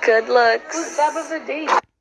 Good looks. Dab of the?